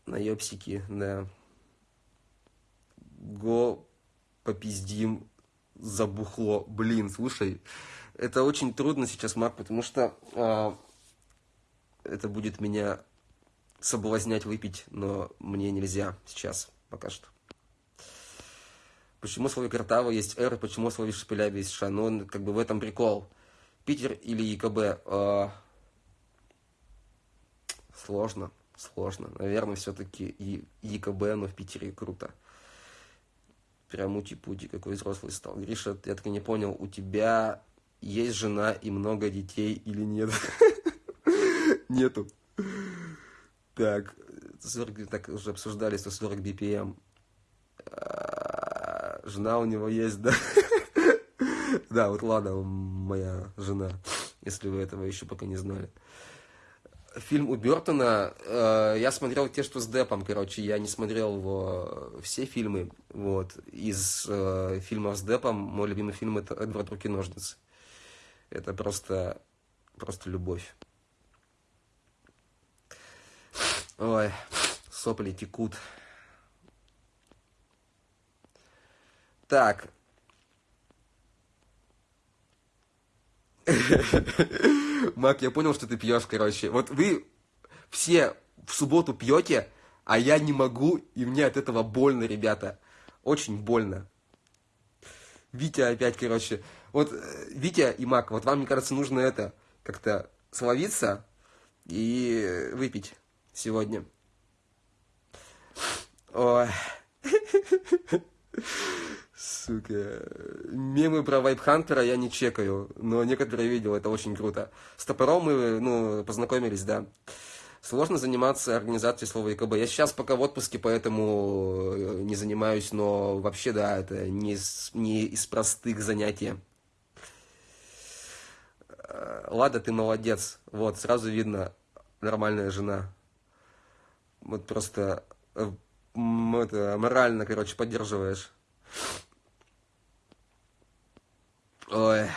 На да. Го попиздим забухло. Блин, слушай, это очень трудно сейчас, Мак, потому что а, это будет меня соблазнять выпить, но мне нельзя сейчас, пока что. Почему в слове Картава есть «р», почему в слове Шепеляви есть «ша»? Ну, как бы в этом прикол. Питер или ЕКБ? А... Сложно, сложно. Наверное, все-таки ЕКБ, но в Питере круто. Прям ути-пути, какой взрослый стал. Гриша, я так и не понял, у тебя есть жена и много детей или нет? Нету. Так, 40, так уже обсуждали 140 BPM. Жена у него есть, да? Да, вот ладно, моя жена, если вы этого еще пока не знали фильм у Бертона, э, я смотрел те, что с Депом, короче, я не смотрел его все фильмы, вот, из э, фильмов с Депом, мой любимый фильм это «Эдвард Руки-ножницы». Это просто, просто любовь. Ой, сопли текут. Так. Мак, я понял, что ты пьешь, короче. Вот вы все в субботу пьете, а я не могу, и мне от этого больно, ребята. Очень больно. Витя опять, короче. Вот, э, Витя и Мак, вот вам, мне кажется, нужно это, как-то словиться и выпить сегодня. Ой. Сука. Мемы про Вайпхантера я не чекаю, но некоторые видел, это очень круто. С топором мы, ну, познакомились, да. Сложно заниматься организацией слова ЕКБ. Я сейчас пока в отпуске, поэтому э, не занимаюсь, но вообще, да, это не из, не из простых занятий. Э, Лада, ты молодец. Вот, сразу видно, нормальная жена. Вот просто э, это, морально, короче, поддерживаешь. Ой.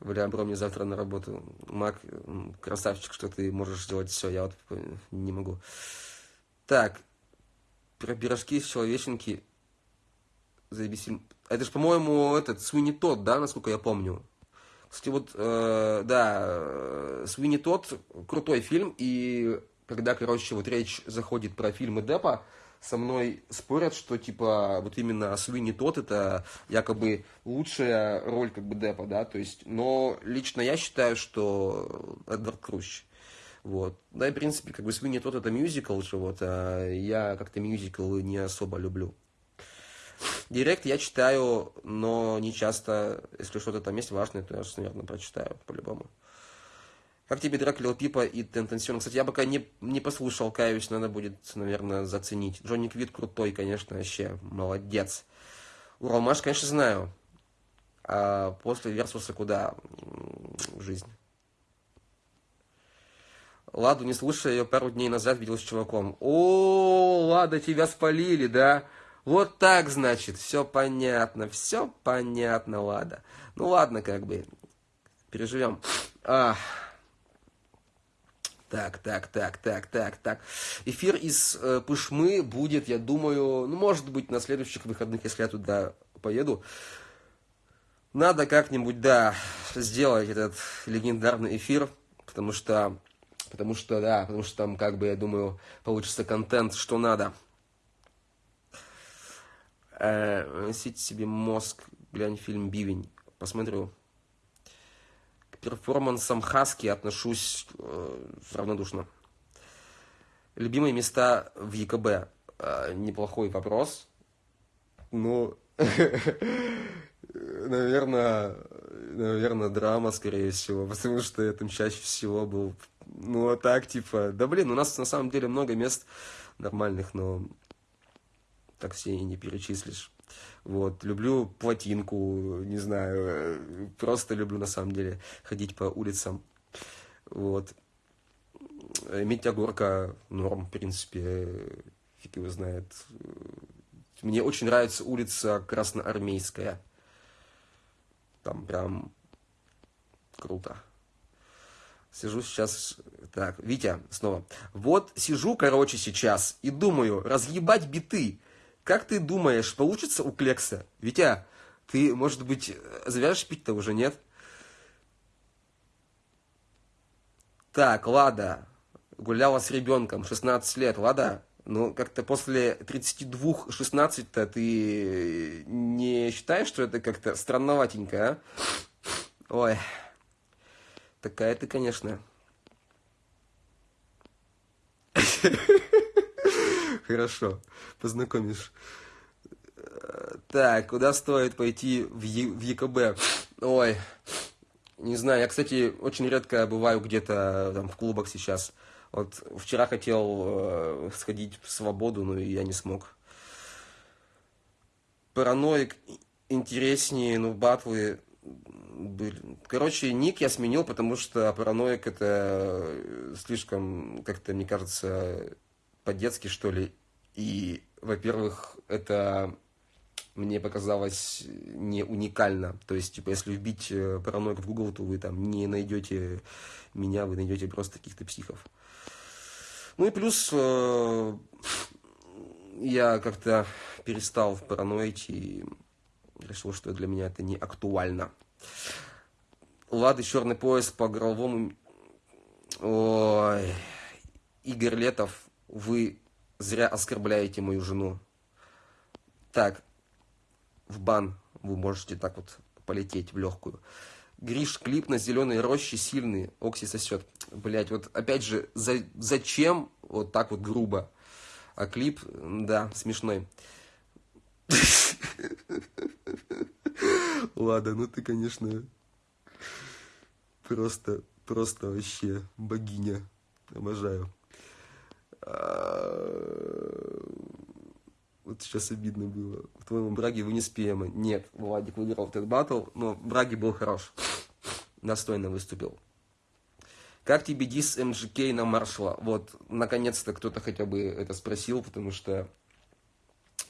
Бля, бро, мне завтра на работу. Мак, красавчик, что ты можешь сделать все, я вот не могу. Так, про пирожки из человеченки. Заебись. Это же, по-моему, этот, Суини Тот, да, насколько я помню. Кстати, вот, э, да, Суини Тот, крутой фильм, и когда, короче, вот речь заходит про фильмы Депа, со мной спорят, что типа вот именно Суини тот это якобы лучшая роль как бы Депа, да, то есть, но лично я считаю, что Эдвард Крущ. Вот. Да, и, в принципе, как бы Суини тот это мюзикл же, вот, а я как-то мюзиклы не особо люблю. Директ я читаю, но не часто, если что-то там есть важное, то я, наверное, прочитаю по-любому. Как тебе трек Лил Пипа и Тентенсион? Кстати, я пока не, не послушал, каюсь, надо будет, наверное, заценить. Джонни Квит крутой, конечно, вообще, молодец. Уралмаш, конечно, знаю. А после Версуса куда? Жизнь. Ладу не слушая ее пару дней назад видел с чуваком. О, Лада, тебя спалили, да? Вот так, значит, все понятно, все понятно, Лада. Ну ладно, как бы, переживем. Ах. Так, так, так, так, так, так. Эфир из э, Пышмы будет, я думаю, ну, может быть, на следующих выходных, если я туда поеду. Надо как-нибудь, да, сделать этот легендарный эфир, потому что, потому что, да, потому что там, как бы, я думаю, получится контент, что надо. Э, носите себе мозг, глянь фильм «Бивень», посмотрю перформансам Хаски отношусь э, равнодушно. Любимые места в ЕКБ. Э, неплохой вопрос. Ну, наверное, наверное, драма, скорее всего, потому что я там чаще всего был, ну, а так, типа, да, блин, у нас на самом деле много мест нормальных, но так все и не перечислишь. Вот, люблю плотинку, не знаю, просто люблю на самом деле ходить по улицам. Вот. Медиагорка норм, в принципе, фиг его знает. Мне очень нравится улица Красноармейская. Там прям круто. Сижу сейчас... Так, Витя, снова. Вот сижу, короче, сейчас и думаю, разъебать биты. Как ты думаешь, получится у Клекса? Витя, ты, может быть, завяжешь пить-то уже, нет? Так, Лада, гуляла с ребенком, 16 лет, Лада, ну, как-то после 32-16-то ты не считаешь, что это как-то странноватенько, а? Ой, такая ты, конечно. Хорошо, познакомишь. Так, куда стоит пойти в, е в ЕКБ? Ой, не знаю, я, кстати, очень редко бываю где-то там в клубах сейчас. Вот вчера хотел э, сходить в свободу, но я не смог. Параноик интереснее, ну, батлы были. Короче, ник я сменил, потому что параноик это слишком, как-то, мне кажется, по-детски, что ли. И, во-первых, это мне показалось не уникально. То есть, типа, если вбить э, параноик в Google, то вы там не найдете меня, вы найдете просто каких-то психов. Ну и плюс э, я как-то перестал параноить и решил, что для меня это не актуально. Лады черный пояс по горловому... Ой, Игорь Летов, вы зря оскорбляете мою жену. Так, в бан вы можете так вот полететь в легкую. Гриш, клип на зеленой роще сильный, Окси сосет. Блять, вот опять же, за, зачем вот так вот грубо? А клип, да, смешной. Ладно, ну ты, конечно, просто, просто вообще богиня. Обожаю. А, вот сейчас обидно было. В твоем Браге вы не спема. Нет, Владик выиграл этот батл, но Браги был хорош. Достойно выступил. Как тебе дис МЖК на маршала? Вот, наконец-то кто-то хотя бы это спросил, потому что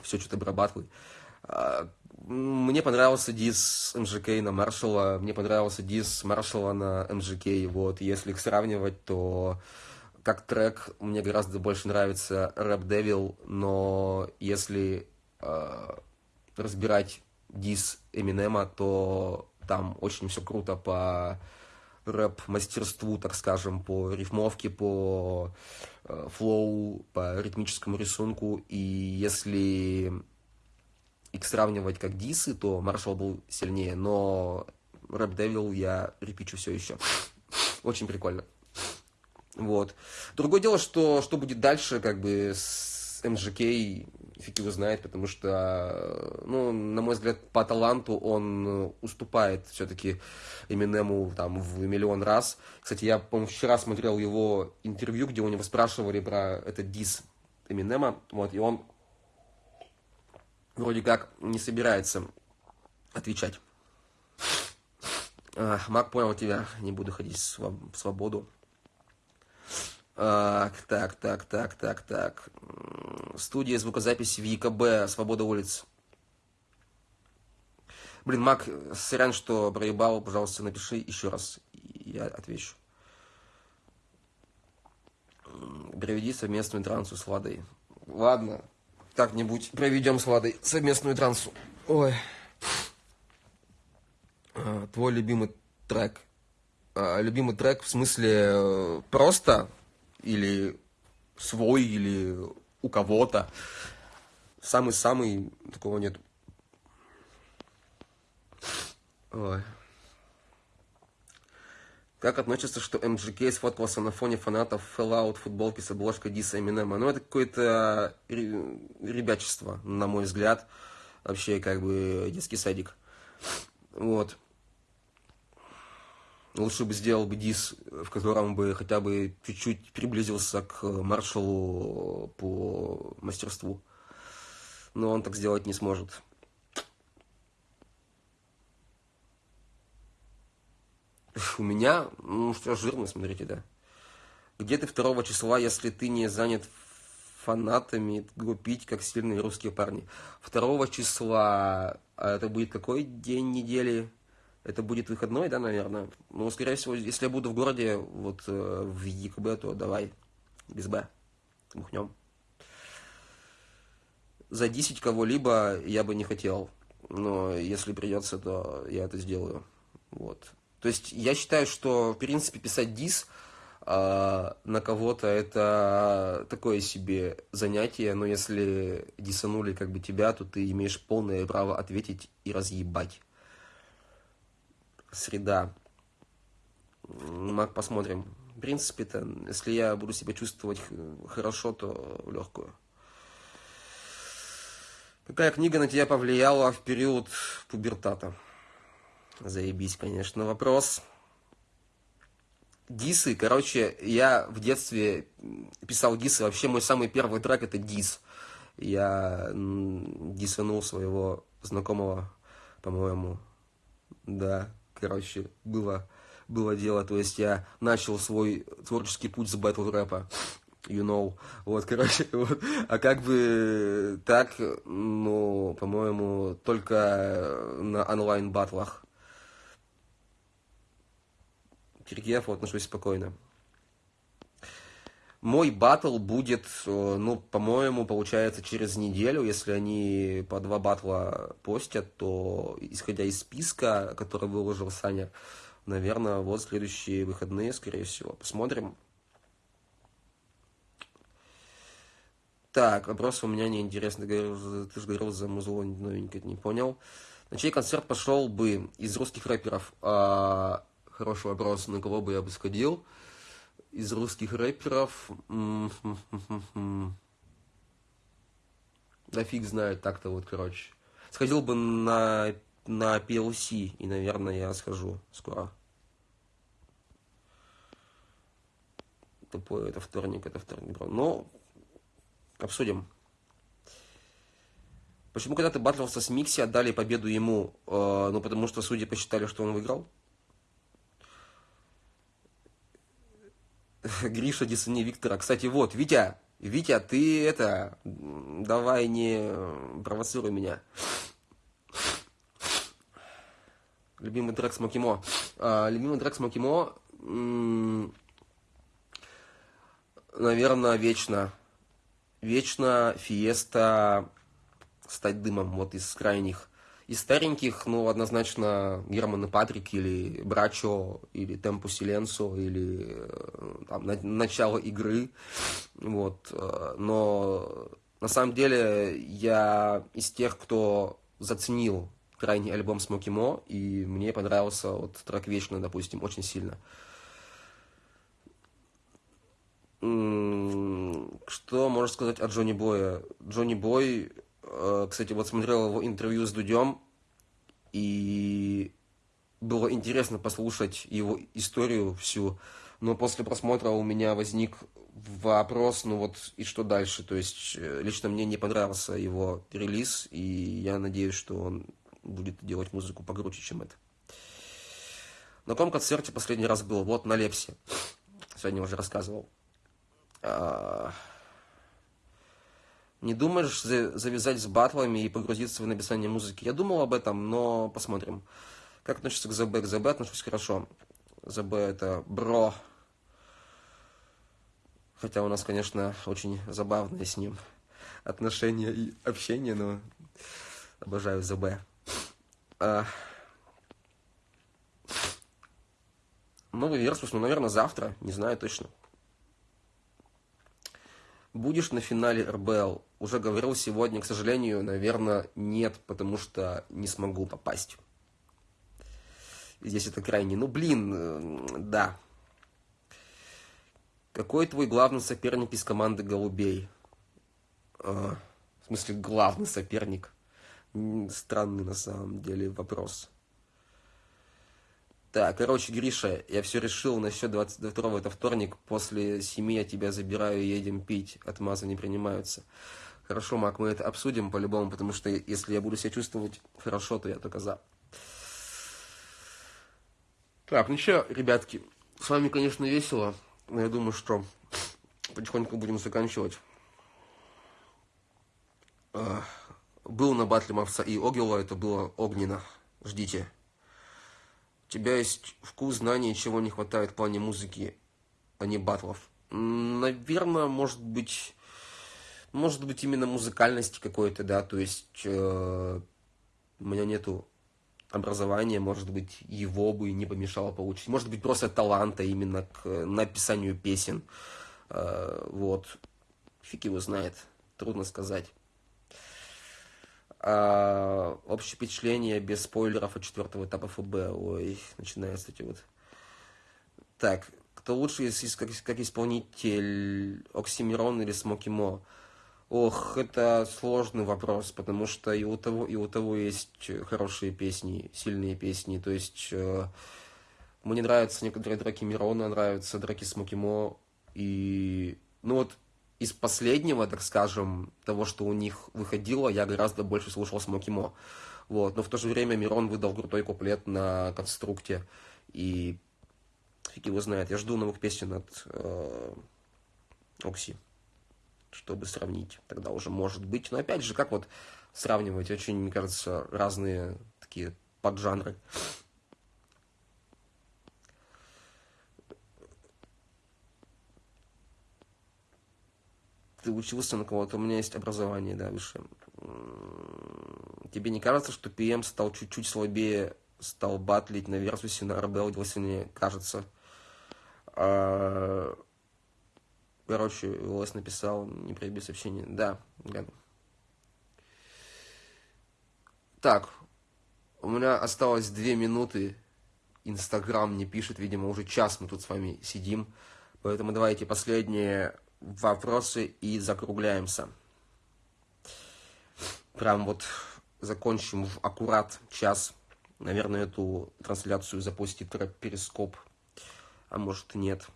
все что-то батлы. А, мне понравился дис МЖК на маршала, мне понравился дис маршала на МЖК. Вот, если их сравнивать, то как трек мне гораздо больше нравится Рэп Devil, но если э, разбирать дис Эминема, то там очень все круто по рэп-мастерству, так скажем, по рифмовке, по э, флоу, по ритмическому рисунку. И если их сравнивать как дисы, то Маршал был сильнее, но Рэп Devil я репичу все еще. Очень прикольно. Вот. Другое дело, что, что будет дальше, как бы, с МЖК, фиг его знает, потому что, ну, на мой взгляд, по таланту он уступает все-таки Эминему там в миллион раз. Кстати, я, по-моему, вчера смотрел его интервью, где у него спрашивали про этот дис Эминема, вот, и он вроде как не собирается отвечать. Мак понял тебя, не буду ходить в свободу. Так, так, так, так, так, так. Студия звукозаписи в ЕКБ, Свобода улиц. Блин, Мак, сорян, что проебал, пожалуйста, напиши еще раз, я отвечу. Проведи совместную трансу с Владой. Ладно, как-нибудь проведем с Владой совместную трансу. Ой. А, твой любимый трек. А, любимый трек в смысле э, просто или свой, или у кого-то. Самый-самый такого нет. Ой. Как относится, что MGK сфоткался на фоне фанатов Fallout футболки с обложкой Диса Эминема? Ну, это какое-то ребячество, на мой взгляд. Вообще, как бы, детский садик. Вот. Лучше бы сделал бы дис, в котором бы хотя бы чуть-чуть приблизился к маршалу по мастерству. Но он так сделать не сможет. У меня, ну что, жирно, смотрите, да. Где ты 2 числа, если ты не занят фанатами глупить, как сильные русские парни? 2 числа, а это будет какой день недели? Это будет выходной, да, наверное? Ну, скорее всего, если я буду в городе, вот э, в ЕКБ, то давай, без Б, мухнем. Задисить кого-либо я бы не хотел, но если придется, то я это сделаю. Вот. То есть я считаю, что, в принципе, писать дис э, на кого-то это такое себе занятие, но если дисанули как бы тебя, то ты имеешь полное право ответить и разъебать. Среда. Мак, посмотрим. В принципе-то, если я буду себя чувствовать хорошо, то легкую. Какая книга на тебя повлияла в период пубертата? Заебись, конечно, вопрос. Дисы, короче, я в детстве писал дисы. Вообще мой самый первый трек это дис. Я дисанул своего знакомого, по-моему. Да, короче, было, было дело. То есть я начал свой творческий путь с батл рэпа. You know. Вот, короче, вот. А как бы так, ну, по-моему, только на онлайн-батлах. Киргиеву отношусь спокойно. Мой батл будет, э, ну, по-моему, получается через неделю. Если они по два батла постят, то, исходя из списка, который выложил Саня, наверное, вот следующие выходные, скорее всего. Посмотрим. Так, вопрос у меня неинтересный. Ты же говорил за музло новенькое, не понял. На чей концерт пошел бы из русских рэперов? А, Хороший вопрос, на кого бы я бы сходил. Из русских рэперов... Да фиг знает, так-то вот, короче. Сходил бы на, на PLC, и, наверное, я схожу скоро. Тупой, это вторник, это вторник. Но обсудим. Почему когда ты батлился с Микси, отдали победу ему? Э, ну, потому что судьи посчитали, что он выиграл. Гриша Десани Виктора. Кстати, вот, Витя, Витя, ты это, давай не провоцируй меня. Любимый трек Смокимо. А, любимый трек Смокимо, наверное, вечно. Вечно Фиеста стать дымом, вот из крайних. Из стареньких, ну, однозначно, Герман и Патрик, или Брачо, или Темпу Силенсо, или э, там, на, начало игры, вот, э, но на самом деле я из тех, кто заценил крайний альбом Смоки Мо, и мне понравился вот трек «Вечно», допустим, очень сильно. Что можно сказать о Джонни Боя? Джонни Бой кстати, вот смотрел его интервью с Дудем, и было интересно послушать его историю всю, но после просмотра у меня возник вопрос, ну вот и что дальше, то есть э, лично мне не понравился его релиз, и я надеюсь, что он будет делать музыку погруче, чем это. На каком концерте последний раз был? Вот на Лепсе. Сегодня уже рассказывал. Не думаешь завязать с батлами и погрузиться в написание музыки? Я думал об этом, но посмотрим. Как относишься к ЗБ? К ЗБ отношусь хорошо. ЗБ это бро. Хотя у нас, конечно, очень забавное с ним отношения и общение, но обожаю ЗБ. А... Новый Версус, ну, наверное, завтра, не знаю точно. Будешь на финале РБЛ? Уже говорил сегодня, к сожалению, наверное, нет, потому что не смогу попасть. Здесь это крайне. Ну, блин, э, да. Какой твой главный соперник из команды «Голубей»? А, в смысле, главный соперник? Странный на самом деле вопрос. Так, короче, Гриша, я все решил насчет 22 это вторник. После семи я тебя забираю, едем пить. Отмазы не принимаются. Хорошо, Мак, мы это обсудим по-любому, потому что если я буду себя чувствовать хорошо, то я только за. Так, ну что, ребятки, с вами, конечно, весело, но я думаю, что потихоньку будем заканчивать. Был на батле Мавса и Огила, это было огненно. Ждите тебя есть вкус, знания, чего не хватает в плане музыки, а не батлов? Наверное, может быть, может быть именно музыкальности какой-то, да, то есть э, у меня нету образования, может быть, его бы не помешало получить, может быть, просто таланта именно к написанию песен, э, вот, фиг его знает, трудно сказать. А, общее впечатление без спойлеров от четвертого этапа ФБ. Ой, начинаются эти вот. Так, кто лучше как, как исполнитель Оксимирон или Смоки Мо? Ох, это сложный вопрос, потому что и у того, и у того есть хорошие песни, сильные песни. То есть э, мне нравятся некоторые драки Мирона, нравятся драки Смоки Мо. И, ну вот, из последнего, так скажем, того, что у них выходило, я гораздо больше слушал Смокимо. Вот. Но в то же время Мирон выдал крутой куплет на конструкте. И фиг его знает. Я жду новых песен от э, Окси, чтобы сравнить. Тогда уже может быть. Но опять же, как вот сравнивать? Очень, мне кажется, разные такие поджанры. ты учился на кого-то, у меня есть образование, да, выше. Тебе не кажется, что PM стал чуть-чуть слабее, стал батлить на Версусе, на РБЛ, мне кажется? А... Короче, ЛС написал, не проеби сообщение. Да, гляну. Так, у меня осталось две минуты. Инстаграм не пишет, видимо, уже час мы тут с вами сидим. Поэтому давайте последнее вопросы и закругляемся. Прям вот закончим в аккурат час. Наверное, эту трансляцию запустит Перископ, а может нет.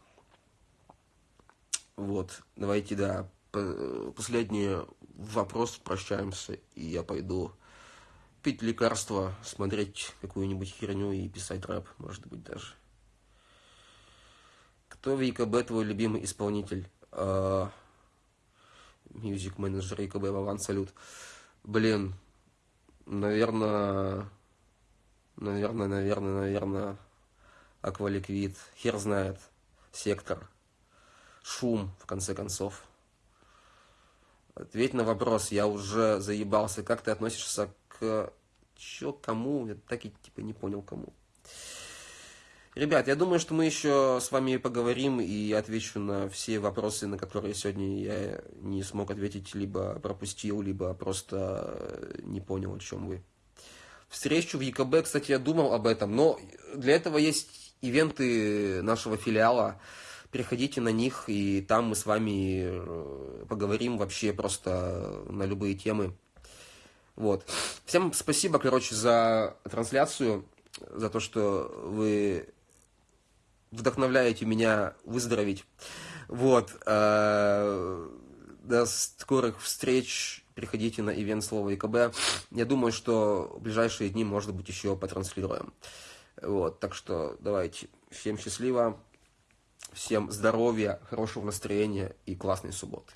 Вот, давайте, да, последний вопрос, прощаемся, и я пойду пить лекарства, смотреть какую-нибудь херню и писать рэп, может быть, даже. Кто в ЕКБ твой любимый исполнитель? Music менеджер ЕКБ Вован, салют. Блин, наверное, наверное, наверное, наверное, Акваликвид, хер знает, Сектор, Шум, в конце концов. Ответь на вопрос, я уже заебался, как ты относишься к... Чё, кому? Я так и типа не понял, кому. Ребят, я думаю, что мы еще с вами поговорим и отвечу на все вопросы, на которые сегодня я не смог ответить, либо пропустил, либо просто не понял, о чем вы. Встречу в ЕКБ, кстати, я думал об этом, но для этого есть ивенты нашего филиала. Переходите на них, и там мы с вами э, поговорим вообще просто на любые темы. Вот. Всем спасибо, короче, за трансляцию, за то, что вы вдохновляете меня выздороветь. Вот. Э, до скорых встреч. Приходите на ивент слова ИКБ. Я думаю, что в ближайшие дни, может быть, еще потранслируем. Вот, так что давайте. Всем счастливо, всем здоровья, хорошего настроения и классной субботы.